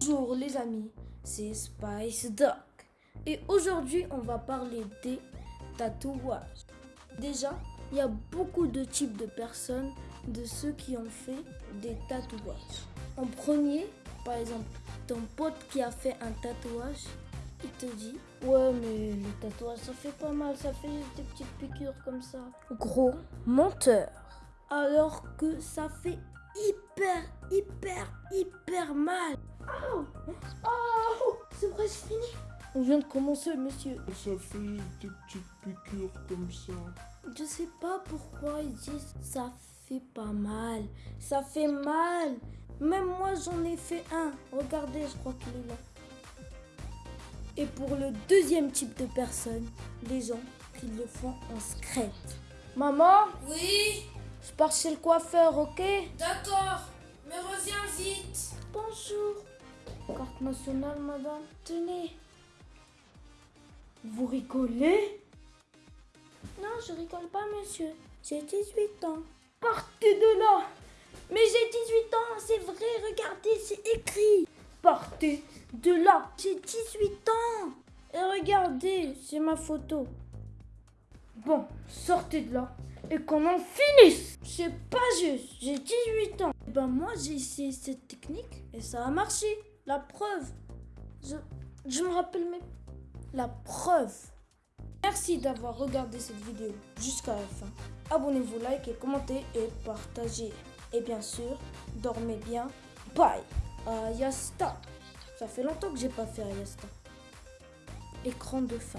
Bonjour les amis, c'est Spice Doc. Et aujourd'hui, on va parler des tatouages. Déjà, il y a beaucoup de types de personnes, de ceux qui ont fait des tatouages. En premier, par exemple, ton pote qui a fait un tatouage, il te dit Ouais, mais le tatouage ça fait pas mal, ça fait des petites piqûres comme ça. Gros menteur. Alors que ça fait hyper, hyper, hyper mal. Oh, oh, c'est vrai, c'est fini. On vient de commencer, monsieur. Ça fait des petites piqûres comme ça. Je sais pas pourquoi ils disent ça fait pas mal. Ça fait mal. Même moi, j'en ai fait un. Regardez, je crois qu'il est là. Et pour le deuxième type de personnes, les gens qui le font en secret. Maman, Oui, je pars chez le coiffeur, ok? D'accord, mais reviens vite. Bonjour. Carte nationale, madame. Tenez. Vous rigolez? Non, je rigole pas, monsieur. J'ai 18 ans. Partez de là Mais j'ai 18 ans, c'est vrai, regardez, c'est écrit. Partez de là J'ai 18 ans Et regardez, c'est ma photo. Bon, sortez de là et qu'on en finisse C'est pas juste, j'ai 18 ans. Eh Ben moi, j'ai essayé cette technique et ça a marché. La preuve. Je, me rappelle même. La preuve. Merci d'avoir regardé cette vidéo jusqu'à la fin. Abonnez-vous, likez, commentez et partagez. Et bien sûr, dormez bien. Bye. Ayasta. Ça fait longtemps que j'ai pas fait Ayasta. Écran de fin.